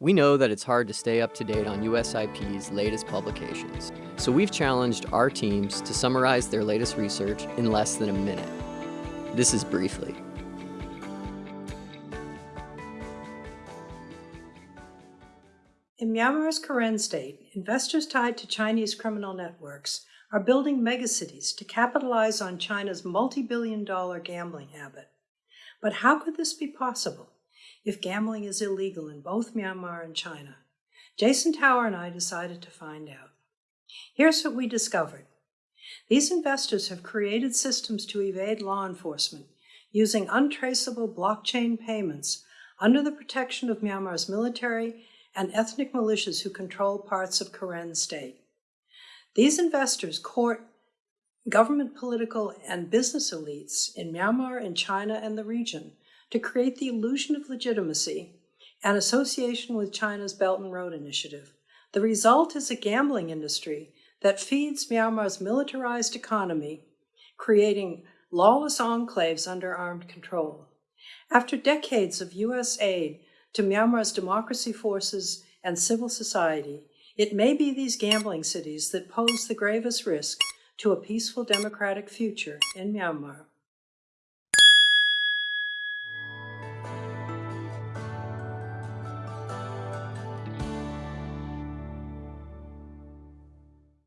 We know that it's hard to stay up to date on USIP's latest publications, so we've challenged our teams to summarize their latest research in less than a minute. This is Briefly. In Myanmar's Karen state, investors tied to Chinese criminal networks are building megacities to capitalize on China's multi-billion dollar gambling habit. But how could this be possible? If gambling is illegal in both Myanmar and China? Jason Tower and I decided to find out. Here's what we discovered. These investors have created systems to evade law enforcement using untraceable blockchain payments under the protection of Myanmar's military and ethnic militias who control parts of Karen state. These investors court government, political, and business elites in Myanmar and China and the region to create the illusion of legitimacy and association with China's Belt and Road Initiative. The result is a gambling industry that feeds Myanmar's militarized economy, creating lawless enclaves under armed control. After decades of U.S. aid to Myanmar's democracy forces and civil society, it may be these gambling cities that pose the gravest risk to a peaceful democratic future in Myanmar.